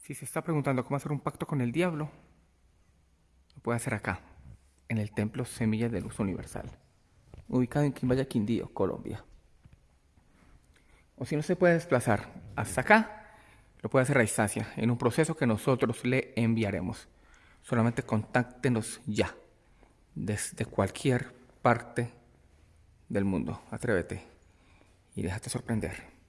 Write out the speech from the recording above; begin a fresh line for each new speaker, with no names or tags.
Si se está preguntando cómo hacer un pacto con el diablo, lo puede hacer acá, en el Templo Semilla de Luz Universal, ubicado en Quimbaya, Quindío, Colombia. O si no se puede desplazar hasta acá, lo puede hacer a distancia, en un proceso que nosotros le enviaremos. Solamente contáctenos ya, desde cualquier parte del mundo. Atrévete y déjate sorprender.